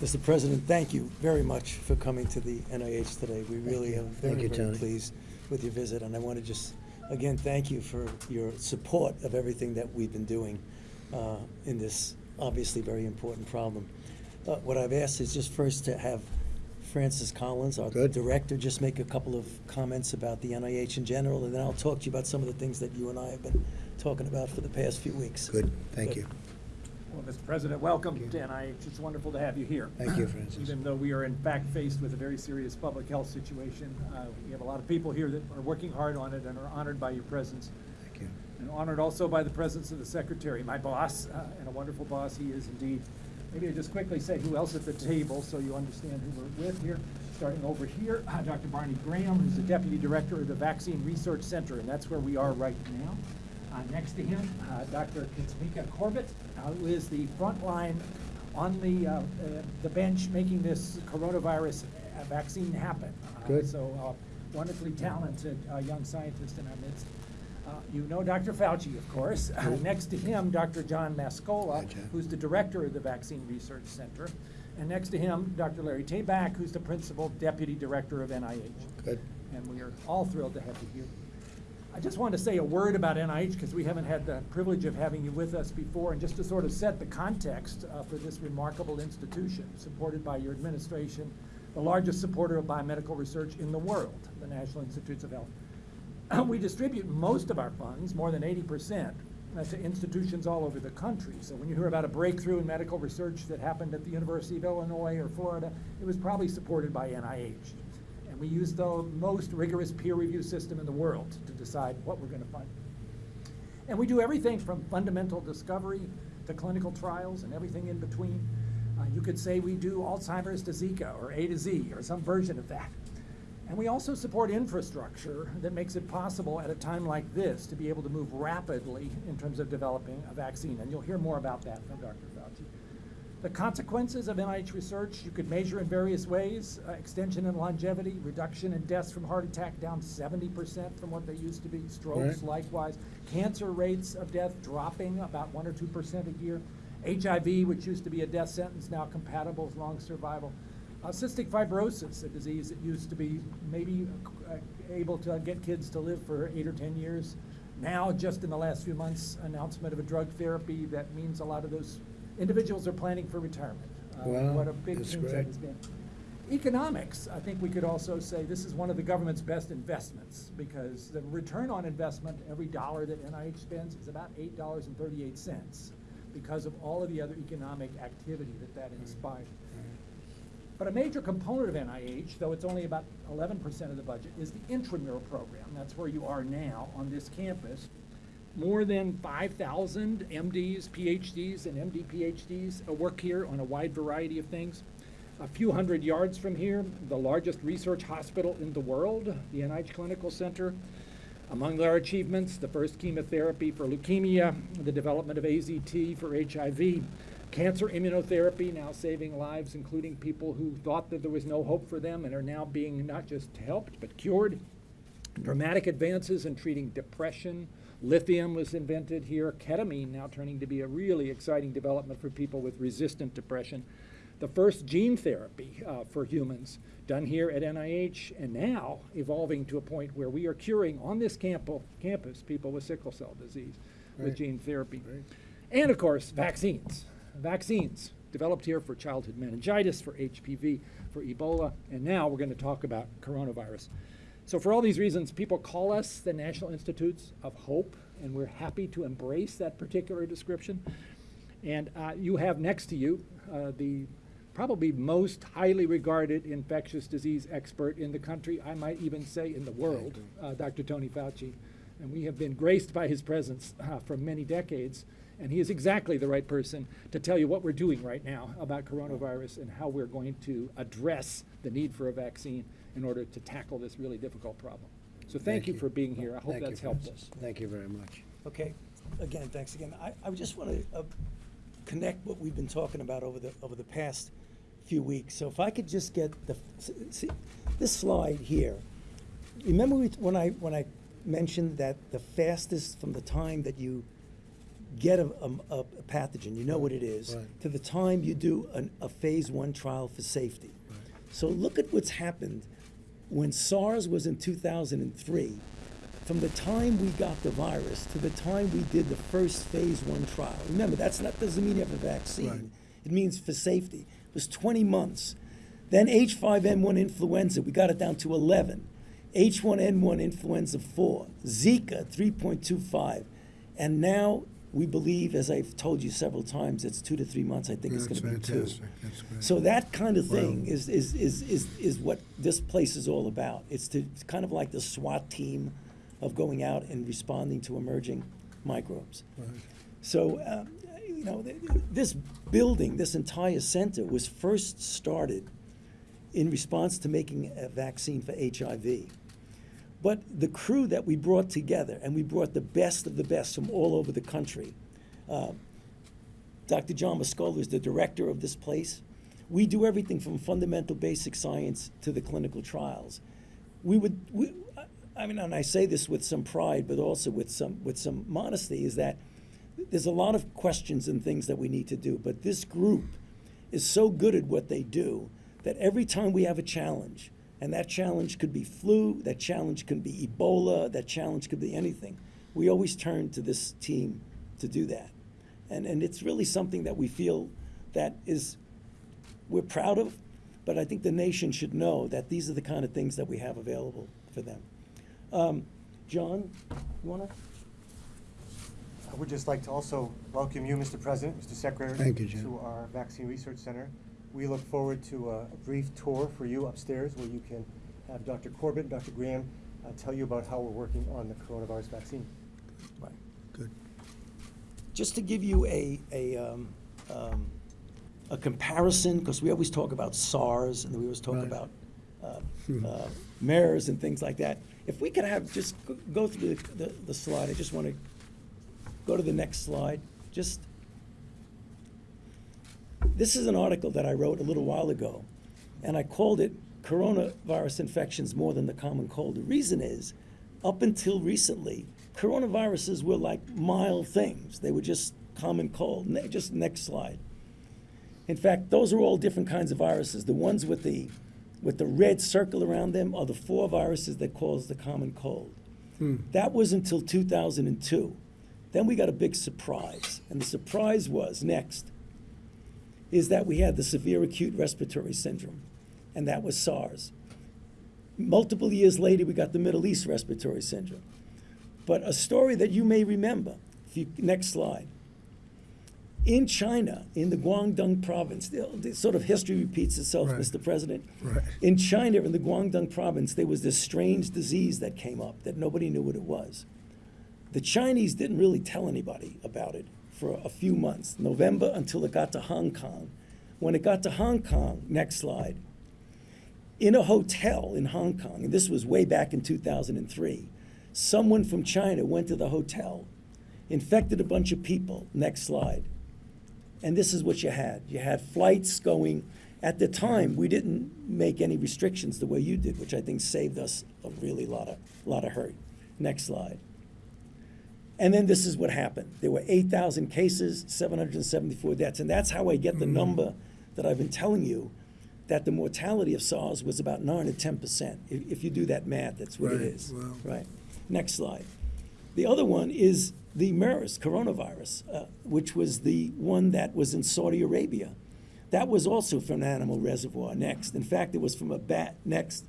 Mr. President, thank you very much for coming to the NIH today. We really are Thank very, you, very Tony. pleased with your visit, and I want to just, again, thank you for your support of everything that we've been doing uh, in this obviously very important problem. Uh, What I've asked is just first to have Francis Collins, our Good. director, just make a couple of comments about the NIH in general, and then I'll talk to you about some of the things that you and I have been talking about for the past few weeks. Good, thank Good. you. Well, Mr. President, welcome Thank you. NIH. It's wonderful to have you here. Thank you, Francis. Even though we are in fact faced with a very serious public health situation, uh, we have a lot of people here that are working hard on it and are honored by your presence. Thank you. And honored also by the presence of the secretary, my boss, uh, and a wonderful boss he is indeed. Maybe I just quickly say who else at the table so you understand who we're with here. Starting over here, uh, Dr. Barney Graham, who's the deputy director of the Vaccine Research Center, and that's where we are right now. Uh, next to him, uh, Dr. Kizzmekia Corbett, uh, who is the front line on the, uh, uh, the bench making this coronavirus uh, vaccine happen. Uh, Good. So uh, wonderfully talented uh, young scientist in our midst. Uh, You know Dr. Fauci, of course. Uh, Next to him, Dr. John Mascola, Hi, John. who's the director of the Vaccine Research Center. And next to him, Dr. Larry Tabak, who's the principal deputy director of NIH. Good. And we are all thrilled to have you here. I just wanted to say a word about NIH because we haven't had the privilege of having you with us before, and just to sort of set the context uh, for this remarkable institution supported by your administration, the largest supporter of biomedical research in the world, the National Institutes of Health. we distribute most of our funds, more than 80%, uh, to institutions all over the country. So when you hear about a breakthrough in medical research that happened at the University of Illinois or Florida, it was probably supported by NIH. We use the most rigorous peer review system in the world to decide what we're going to fund. And we do everything from fundamental discovery to clinical trials and everything in between. Uh, you could say we do Alzheimer's to Zika or A to Z or some version of that. And we also support infrastructure that makes it possible at a time like this to be able to move rapidly in terms of developing a vaccine. And you'll hear more about that from Dr. Fauci. The consequences of NIH research you could measure in various ways. Uh, extension in longevity, reduction in deaths from heart attack down 70% from what they used to be. Strokes Right. likewise. Cancer rates of death dropping about 1 or 2% a year. HIV, which used to be a death sentence, now compatible with long survival. Uh, cystic fibrosis, a disease that used to be maybe uh, able to get kids to live for eight or 10 years. Now, just in the last few months, announcement of a drug therapy that means a lot of those individuals are planning for retirement. Uh, Wow, What a big that's change that great. has been. Economics, I think we could also say this is one of the government's best investments because the return on investment, every dollar that NIH spends is about eight dollars and thirty-eight cents because of all of the other economic activity that that inspired. But a major component of NIH, though it's only about eleven percent of the budget, is the intramural program. That's where you are now on this campus. More than five thousand MDs, PhDs, and MD PhDs uh, work here on a wide variety of things. A few hundred yards from here, the largest research hospital in the world, the NIH Clinical Center. Among their achievements, the first chemotherapy for leukemia, the development of AZT for HIV, cancer immunotherapy, now saving lives, including people who thought that there was no hope for them and are now being not just helped, but cured. Dramatic advances in treating depression. Lithium was invented here. Ketamine now turning to be a really exciting development for people with resistant depression. The first gene therapy uh, for humans done here at NIH, and now evolving to a point where we are curing on this campo- campus people with sickle cell disease with gene therapy. Right. And of course, vaccines. Vaccines developed here for childhood meningitis, for HPV, for Ebola, and now we're going to talk about coronavirus. So, for all these reasons, people call us the National Institutes of Hope, and we're happy to embrace that particular description. And uh, you have next to you uh, the probably most highly regarded infectious disease expert in the country, I might even say in the world, uh, Dr. Tony Fauci. And we have been graced by his presence uh, for many decades. And he is exactly the right person to tell you what we're doing right now about coronavirus and how we're going to address the need for a vaccine in order to tackle this really difficult problem. So thank, you, for being here. I hope Thank you, that's helped Francis. us. Thank you very much. Okay, again, thanks again. I, I just want to uh, connect what we've been talking about over the, over the past few weeks. So if I could just get the, s- see, this slide here. Remember we- when I, when I mentioned that the fastest from the time that you get a, a, a pathogen, you know what it is, Right. to the time you do an, a phase one trial for safety. So look at what's happened when SARS was in 2003. From the time we got the virus to the time we did the first phase one trial. Remember, that's not doesn't mean you have a vaccine. Right. It means for safety. It was 20 months. Then H5N1 influenza, we got it down to 11. H1N1 influenza 4. Zika 3.25. And now we believe, as I've told you several times, it's two to three months. I think it's going to be two. fantastic. That's great. So that kind of thing Wow. is, is, is, is, is what this place is all about. It's to, it's kind of like the SWAT team of going out and responding to emerging microbes. Right. So, uh, you know, th- this building, this entire center was first started in response to making a vaccine for HIV. But the crew that we brought together, and we brought the best of the best from all over the country. Uh, Dr. John Mascola is the director of this place. We do everything from fundamental basic science to the clinical trials. We would, we, I mean, and I say this with some pride, but also with some with some modesty, is that there's a lot of questions and things that we need to do. But this group is so good at what they do that every time we have a challenge, and that challenge could be flu, that challenge could be Ebola, that challenge could be anything, we always turn to this team to do that. And, and it's really something that we feel that is, we're proud of, but I think the nation should know that these are the kind of things that we have available for them. Um, John, you want to? I would just like to also welcome you, Mr. President, Mr. Secretary. Thank you, To our Vaccine Research Center. We look forward to a a brief tour for you upstairs where you can have Dr. Corbett, and Dr. Graham uh, tell you about how we're working on the coronavirus vaccine. Right. Good. just to give you a, a, um, um, a comparison, because we always talk about SARS and we always talk Right. about uh, Hmm. uh, MERS and things like that. If we could have, just go- go through the, the, the slide, I just want to go to the next slide. Just, this is an article that I wrote a little while ago, and I called it Coronavirus Infections More Than the Common Cold. The reason is, up until recently, coronaviruses were like mild things. They were just common cold. Ne- Just next slide. In fact, those are all different kinds of viruses. The ones with the, with the red circle around them are the four viruses that cause the common cold. Hmm. That was until 2002. Then we got a big surprise. And the surprise was next is that we had the severe acute respiratory syndrome, and that was SARS. Multiple years later, we got the Middle East respiratory syndrome. But a story that you may remember, if you, next slide. In China, in the Guangdong province, the, the sort of history repeats itself, Right. Mr. President. Right. In China, in the Guangdong province, there was this strange disease that came up that nobody knew what it was. The Chinese didn't really tell anybody about it for a few months, November until it got to Hong Kong. When it got to Hong Kong, next slide, in a hotel in Hong Kong, and this was way back in 2003, someone from China went to the hotel, infected a bunch of people. Next slide. And this is what you had. You had flights going. At the time, we didn't make any restrictions the way you did, which I think saved us a really lot of, lot of hurt. Next slide. And then this is what happened. There were 8,000 cases, 774 deaths. And that's how I get the number that I've been telling you that the mortality of SARS was about 9 to 10%. If, if you do that math, that's what it Right, is. wow. Right. Next slide. The other one is the MERS coronavirus, uh, which was the one that was in Saudi Arabia. That was also from an animal reservoir. Next. In fact, it was from a bat. Next.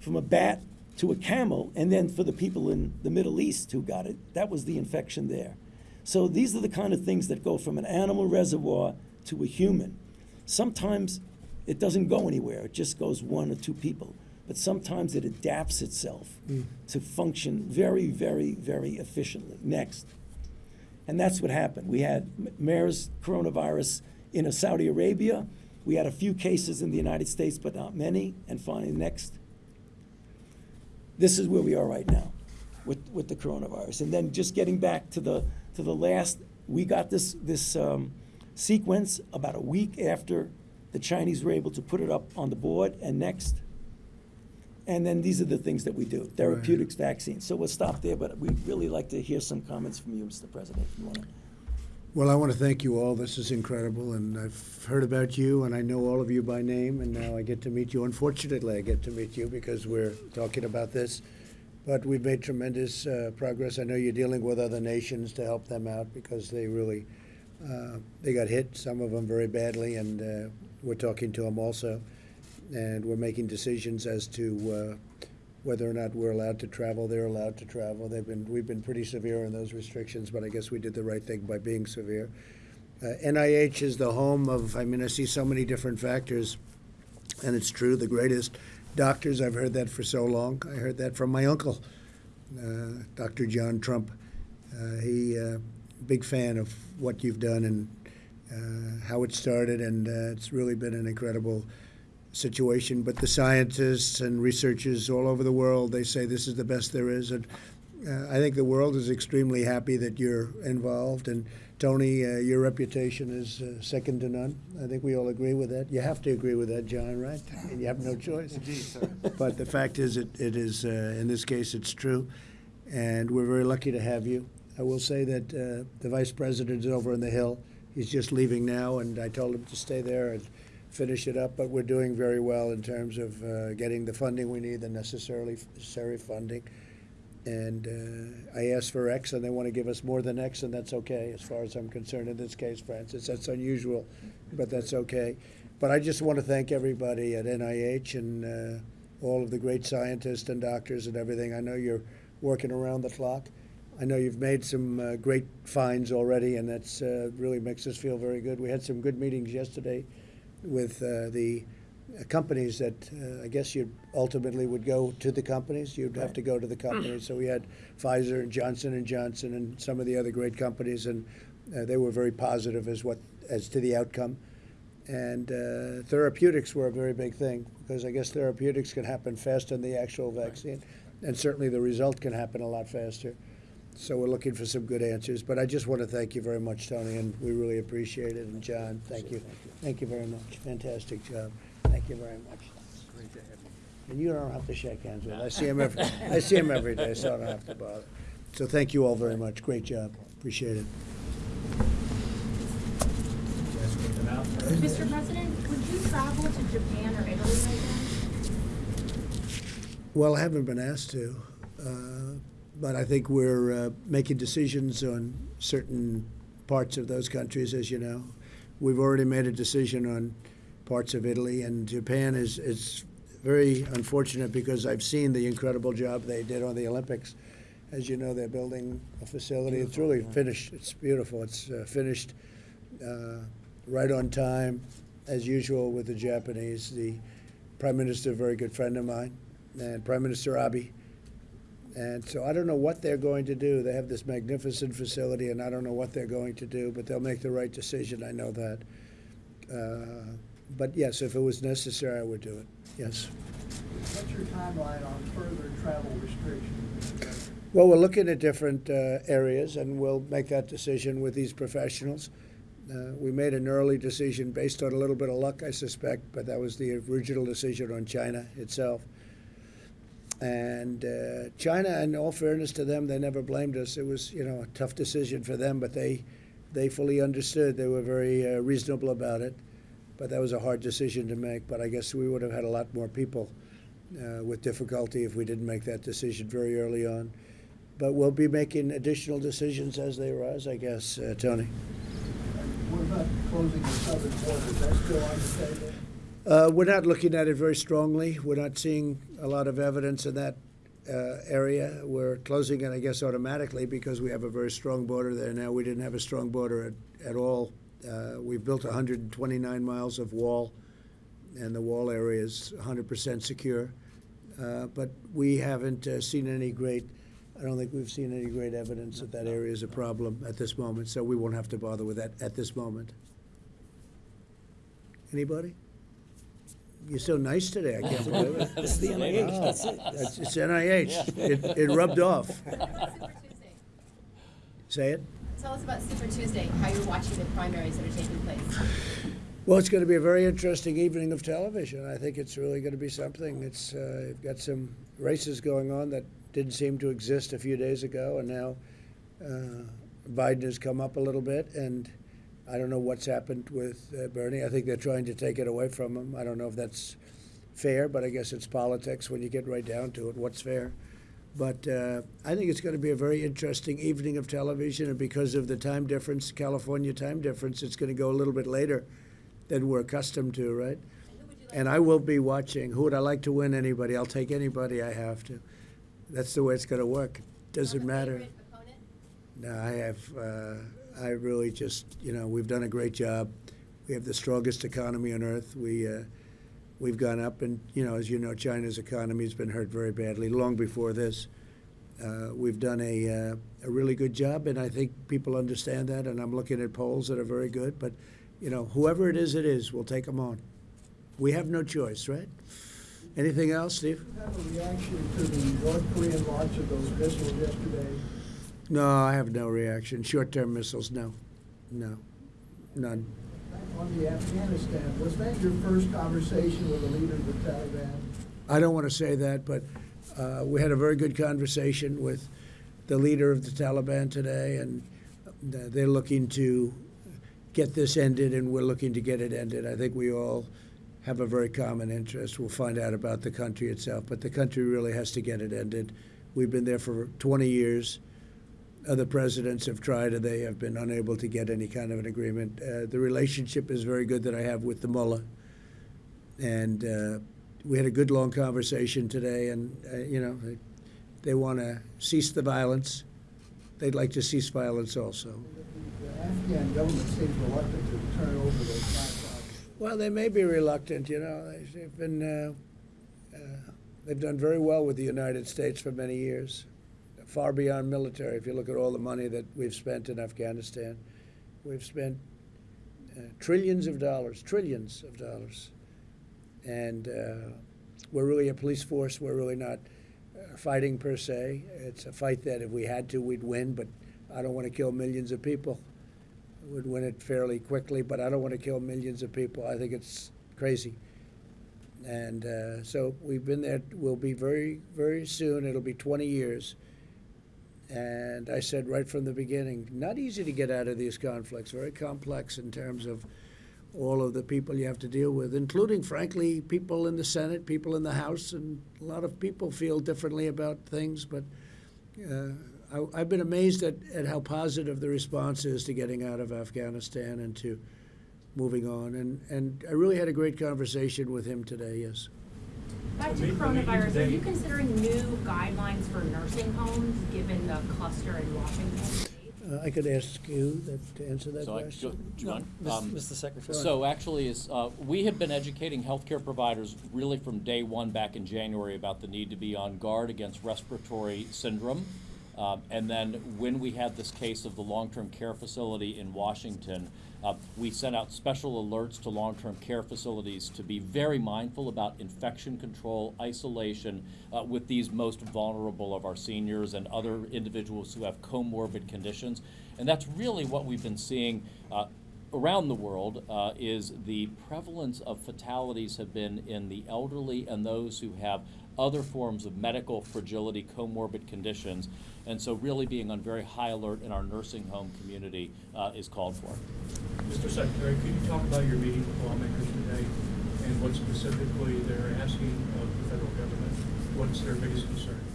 From a bat to a camel, and then for the people in the Middle East who got it, that was the infection there. So these are the kind of things that go from an animal reservoir to a human. Sometimes it doesn't go anywhere, it just goes one or two people. But sometimes it adapts itself mm. to function very, very, very efficiently. Next. And that's what happened. We had MERS coronavirus in Saudi Arabia. We had a few cases in the United States, but not many. And finally, next. This is where we are right now with, with the coronavirus. And then just getting back to the, to the last, we got this, this um, sequence about a week after the Chinese were able to put it up on the board. And next. And then these are the things that we do therapeutics, vaccines. So we'll stop there, but we'd really like to hear some comments from you, Mr. President. if you wanna. Well, I want to thank you all. This is incredible, and I've heard about you, and I know all of you by name, and now I get to meet you. Unfortunately, I get to meet you because we're talking about this, but we've made tremendous uh, progress. I know you're dealing with other nations to help them out because they really uh, they got hit, some of them very badly, and uh, we're talking to them also, and we're making decisions as to uh, whether or not we're allowed to travel. They're allowed to travel. They've been we've been pretty severe in those restrictions, but I guess we did the right thing by being severe. Uh, NIH is the home of. I mean, I see so many different factors, and it's true. The greatest doctors. I've heard that for so long. I heard that from my uncle, uh, Dr. John Trump. Uh, he uh, big fan of what you've done and uh, how it started, and uh, it's really been an incredible situation. But the scientists and researchers all over the world they say this is the best there is, and uh, I think the world is extremely happy that you're involved. And Tony, uh, your reputation is uh, second to none. I think we all agree with that. You have to agree with that, John, right? And you have no choice. Indeed, sir. But the fact is, it, it is, uh, in this case, it's true. And we're very lucky to have you. I will say that uh, the vice president is over on the Hill. He's just leaving now, and I told him to stay there and finish it up. But we're doing very well in terms of uh, getting the funding we need, the necessarily necessary funding. And uh, I asked for X, and they want to give us more than X, and that's okay, as far as I'm concerned in this case, Francis. That's unusual, but that's okay. But I just want to thank everybody at NIH and uh, all of the great scientists and doctors and everything. I know you're working around the clock. I know you've made some uh, great finds already, and that's uh, really makes us feel very good. We had some good meetings yesterday with uh, the uh, companies that uh, I guess you ultimately would go to the companies. You'd have to go to the companies. So we had Pfizer and Johnson and Johnson and some of the other great companies, and uh, they were very positive as what as to the outcome. And uh, therapeutics were a very big thing because I guess therapeutics can happen faster than the actual vaccine, and certainly the result can happen a lot faster. So we're looking for some good answers. But I just want to thank you very much, Tony, and we really appreciate it. And John, thank you. Thank you very much. Fantastic job. Thank you very much. Great to have you. And you don't have to shake hands with. I see him every. I see him every day, so I don't have to bother. So thank you all very much. Great job. Appreciate it. Mr. President, would you travel to Japan or Italy right now? Well, I haven't been asked to, uh, but I think we're uh, making decisions on certain parts of those countries, as you know. We've already made a decision on parts of Italy, and Japan is, is very unfortunate because I've seen the incredible job they did on the Olympics. As you know, they're building a facility. It's really finished. It's beautiful. It's uh, finished uh, right on time, as usual with the Japanese. The Prime Minister, a very good friend of mine, and Prime Minister Abe. And so I don't know what they're going to do. They have this magnificent facility, and I don't know what they're going to do, but they'll make the right decision. I know that. Uh, but yes, if it was necessary, I would do it. Yes. What's your timeline on further travel restrictions? Well, we're looking at different uh, areas, and we'll make that decision with these professionals. Uh, we made an early decision based on a little bit of luck, I suspect, but that was the original decision on China itself. And uh, China, in all fairness to them, they never blamed us. It was, you know, a tough decision for them, but they, they fully understood. They were very uh, reasonable about it. But that was a hard decision to make. But I guess we would have had a lot more people uh, with difficulty if we didn't make that decision very early on. But we'll be making additional decisions as they arise, I guess, uh, Tony. Closing the southern border? Still on the table? Uh, we're not looking at it very strongly. We're not seeing a lot of evidence in that uh, area. We're closing it, I guess, automatically because we have a very strong border there now. We didn't have a strong border at, at all. Uh, we've built 129 miles of wall, and the wall area is 100% secure. Uh, but we haven't uh, seen any great, I don't think we've seen any great evidence that that area is a problem at this moment, so we won't have to bother with that at this moment. Anybody? You're so nice today, I can't believe it. This is the NIH, that's it. It's it's NIH. It, it rubbed off. Super Tuesday. Say it. Tell us about Super Tuesday, how you're watching the primaries that are taking place. Well, it's going to be a very interesting evening of television. I think it's really going to be something. It's uh, you've got some races going on that didn't seem to exist a few days ago, and now uh, Biden has come up a little bit, and I don't know what's happened with uh, Bernie. I think they're trying to take it away from him. I don't know if that's fair, but I guess it's politics when you get right down to it. What's fair? But uh, I think it's going to be a very interesting evening of television, and because of the time difference, California time difference, it's going to go a little bit later than we're accustomed to, right? And I will be watching. Who would I like to win? Anybody? I'll take anybody I have to. That's the way it's going to work. Doesn't matter. No, I have. Uh, I really just, you know, we've done a great job. We have the strongest economy on earth. We, uh, we've gone up, and you know, as you know, China's economy has been hurt very badly long before this. Uh, we've done a, uh, a really good job, and I think people understand that. And I'm looking at polls that are very good. But, you know, whoever it is, it is. We'll take them on. We have no choice, right? Anything else, Steve? Have a reaction to the North Korean launch of those missiles yesterday? No, I have no reaction. Short-term missiles, no, no, none. On the Afghanistan, was that your first conversation with the leader of the Taliban? I don't want to say that, but uh, we had a very good conversation with the leader of the Taliban today, and uh, they're looking to get this ended, and we're looking to get it ended. I think we all have a very common interest. We'll find out about the country itself, but the country really has to get it ended. We've been there for 20 years. Other presidents have tried, and they have been unable to get any kind of an agreement. Uh, the relationship is very good that I have with the mullah, and uh, we had a good long conversation today. And uh, you know, they, they want to cease the violence. They'd like to cease violence also. The Afghan government seems reluctant to turn over those classified. Well, they may be reluctant. You know, They- they've been uh, uh, they've done very well with the United States for many years, far beyond military. If you look at all the money that we've spent in Afghanistan, we've spent uh, trillions of dollars, trillions of dollars, and uh, we're really a police force. We're really not uh, fighting per se. It's a fight that if we had to, we'd win. But I don't want to kill millions of people We'd win it fairly quickly, but I don't want to kill millions of people. I think it's crazy. And uh, so we've been there. We'll be very, very soon. It'll be 20 years. And I said right from the beginning, not easy to get out of these conflicts. Very complex in terms of all of the people you have to deal with, including, frankly, people in the Senate, people in the House, and a lot of people feel differently about things. But uh, I, I've been amazed at, at how positive the response is to getting out of Afghanistan and to moving on. And, and I really had a great conversation with him today, yes. Back to The meet- the meeting coronavirus, are you considering new guidelines for nursing homes, given the cluster in Washington? Uh, I could ask you that, to answer that So I, question. do you want? Um, Mr. Secretary. So actually, is, uh, we have been educating healthcare providers really from day one back in January about the need to be on guard against respiratory syndrome. Um, and then when we had this case of the long-term care facility in Washington, uh, we sent out special alerts to long-term care facilities to be very mindful about infection control, isolation uh, with these most vulnerable of our seniors and other individuals who have comorbid conditions. And that's really what we've been seeing uh, around the world uh, is the prevalence of fatalities have been in the elderly and those who have other forms of medical fragility, comorbid conditions. And so really being on very high alert in our nursing home community uh, is called for. Mr. Secretary, could you talk about your meeting with lawmakers today and what specifically they're asking of the federal government? What's their biggest concern?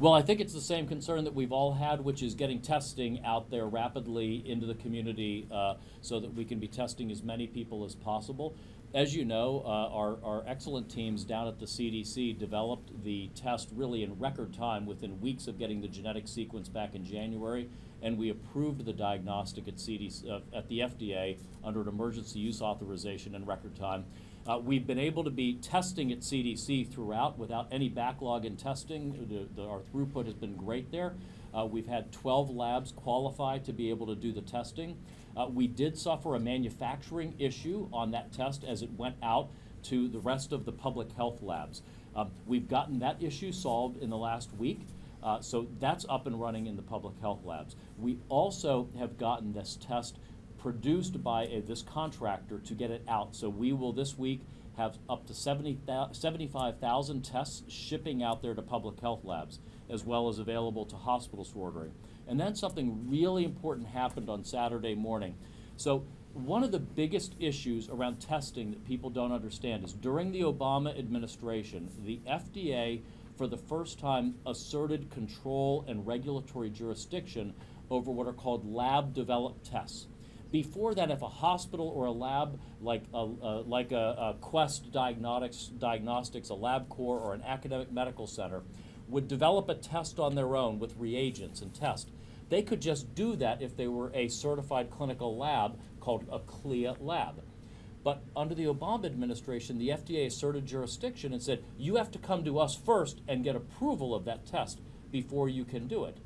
Well, I think it's the same concern that we've all had, which is getting testing out there rapidly into the community uh, so that we can be testing as many people as possible. As you know, uh, our, our excellent teams down at the CDC developed the test really in record time within weeks of getting the genetic sequence back in January, and we approved the diagnostic at, CDC, uh, at the FDA under an emergency use authorization in record time. Uh, we've been able to be testing at CDC throughout without any backlog in testing. The, the, our throughput has been great there. Uh, we've had 12 labs qualified to be able to do the testing. Uh, we did suffer a manufacturing issue on that test as it went out to the rest of the public health labs. Um, we've gotten that issue solved in the last week. Uh, so that's up and running in the public health labs. We also have gotten this test produced by a, this contractor to get it out. So we will this week have up to 70, 75,000 tests shipping out there to public health labs, as well as available to hospitals for ordering. And then something really important happened on Saturday morning. So one of the biggest issues around testing that people don't understand is during the Obama administration, the FDA for the first time asserted control and regulatory jurisdiction over what are called lab developed tests. Before that, if a hospital or a lab like a, uh, like a, a Quest Diagnostics, Diagnostics, a LabCorp, or an academic medical center would develop a test on their own with reagents and test, they could just do that if they were a certified clinical lab called a CLIA lab. But under the Obama administration, the FDA asserted jurisdiction and said, you have to come to us first and get approval of that test before you can do it.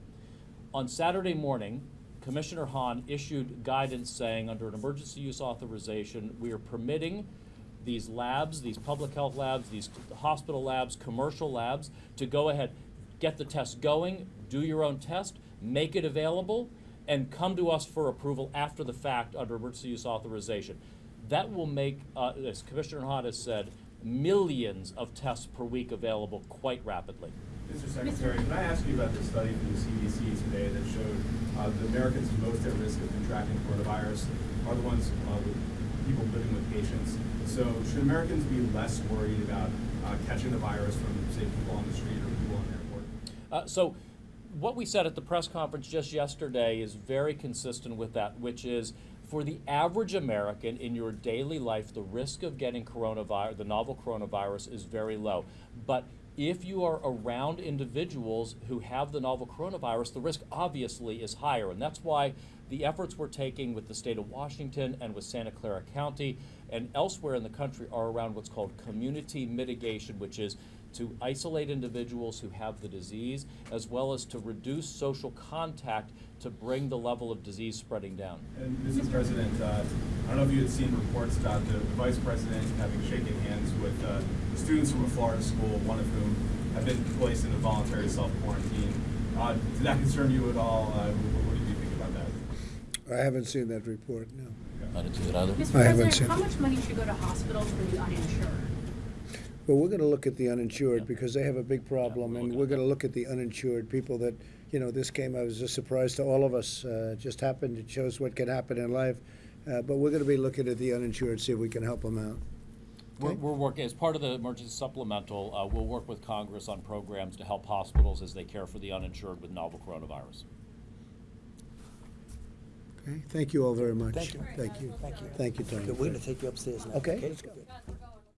On Saturday morning, Commissioner Hahn issued guidance saying, under an emergency use authorization, we are permitting these labs, these public health labs, these hospital labs, commercial labs, to go ahead, get the test going, do your own test, make it available, and come to us for approval after the fact under emergency use authorization. That will make, uh, as Commissioner Hahn has said, millions of tests per week available quite rapidly. Mr. Secretary, can I ask you about the study from the CDC today that showed uh, the Americans most at risk of contracting coronavirus are the ones uh, with people living with patients. So should Americans be less worried about uh, catching the virus from, say, people on the street or people on the airport? Uh, so, what we said at the press conference just yesterday is very consistent with that, which is for the average American in your daily life, the risk of getting coronavirus, the novel coronavirus, is very low. But if you are around individuals who have the novel coronavirus, the risk obviously is higher. And that's why the efforts we're taking with the state of Washington and with Santa Clara County and elsewhere in the country are around what's called community mitigation, which is to isolate individuals who have the disease, as well as to reduce social contact to bring the level of disease spreading down. And Mr. President, uh, I don't know if you had seen reports about the, the Vice President having shaken hands with uh, the students from a Florida school, one of whom have been placed in a voluntary self-quarantine. Uh, did that concern you at all? Uh, what, what did you think about that? I haven't seen that report, no. I didn't see it either. Mr. I haven't President, seen how it. much money should go to hospitals for the uninsured? Well, we're gonna look at the uninsured Yeah. because they have a big problem, we'll and we're gonna look at the uninsured, people that, you know, this came as a surprise to all of us. Uh, it just happened, it shows what can happen in life. Uh, but we're gonna be looking at the uninsured, see if we can help them out. We're, we're working, as part of the emergency supplemental, uh, we'll work with Congress on programs to help hospitals as they care for the uninsured with novel coronavirus. Okay, thank you all very much. Thank you. Thank you. Thank you. Thank you, Tony. We're gonna take you upstairs now. Okay, let's go. Good.